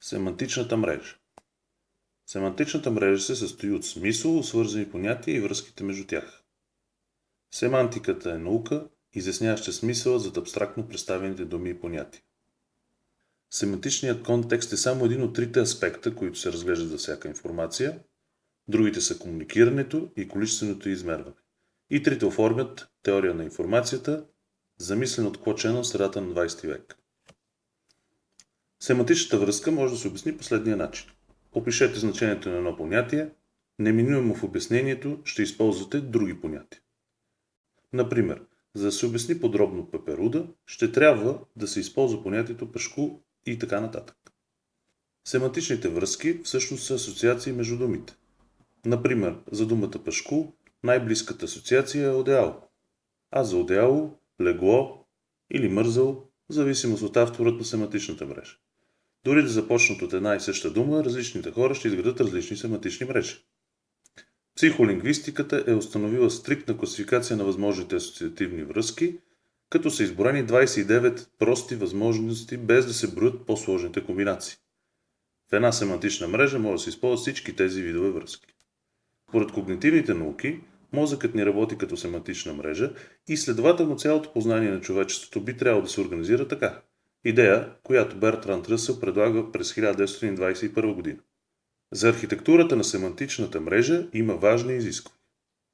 Семантичната мрежа Семантичната мрежа се състои от смисъл, свързани понятия и връзките между тях. Семантиката е наука, изясняваща смисъла зад абстрактно представените думи и понятия. Семантичният контекст е само един от трите аспекта, които се разглеждат за всяка информация. Другите са комуникирането и количественото измерване. И трите оформят теория на информацията, замислен от Клочена в средата на 20 век. Семантичната връзка може да се обясни последния начин. Опишете значението на едно понятие, неминуемо в обяснението ще използвате други понятия. Например, за да се обясни подробно пеперуда, ще трябва да се използва понятието пешко и така нататък. Семантичните връзки всъщност са асоциации между думите. Например, за думата пешко най-близката асоциация е одеяло, а за одеяло легло или мързъл, зависимост от авторът на семантичната мрежа. Дори да започнат от една и съща дума, различните хора ще изградат различни семантични мрежи. Психолингвистиката е установила стриктна класификация на възможните асоциативни връзки, като са изборени 29 прости възможности, без да се броят по-сложните комбинации. В една семантична мрежа може да се използват всички тези видове връзки. Поред когнитивните науки, мозъкът ни работи като семантична мрежа и следователно цялото познание на човечеството би трябвало да се организира така. Идея, която Бертранд Ръсъл предлага през 1921 година. За архитектурата на семантичната мрежа има важни изисквания.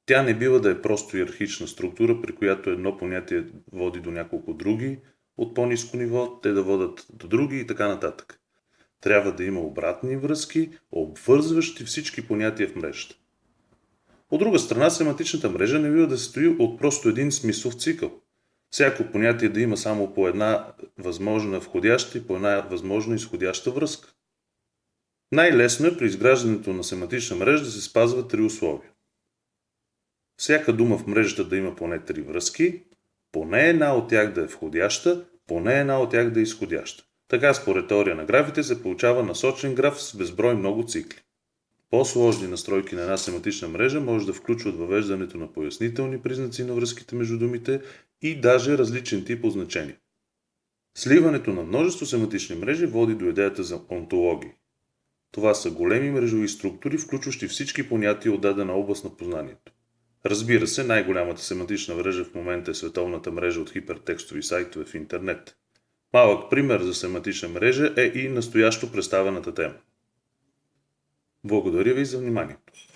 Тя не бива да е просто иерархична структура, при която едно понятие води до няколко други, от по-низко ниво, те да водат до други и така нататък. Трябва да има обратни връзки, обвързващи всички понятия в мрежата. От друга страна, семантичната мрежа не бива да се стои от просто един смислов цикъл. Всяко понятие да има само по една възможна входяща и по една възможна изходяща връзка. Най-лесно е при изграждането на семантична мрежа да се спазват три условия. Всяка дума в мрежата да има поне три връзки, поне една от тях да е входяща, поне една от тях да е изходяща. Така според теория на графите се получава насочен граф с безброй много цикли. По-сложни настройки на една семантична мрежа може да включват въвеждането на пояснителни признаци на връзките между думите и даже различен тип означения. Сливането на множество семантични мрежи води до идеята за онтологии. Това са големи мрежови структури, включващи всички понятия от дадена област на познанието. Разбира се, най-голямата семантична мрежа в момента е световната мрежа от хипертекстови сайтове в интернет. Малък пример за семантична мрежа е и настоящо представената тема. Благодаря ви за вниманието.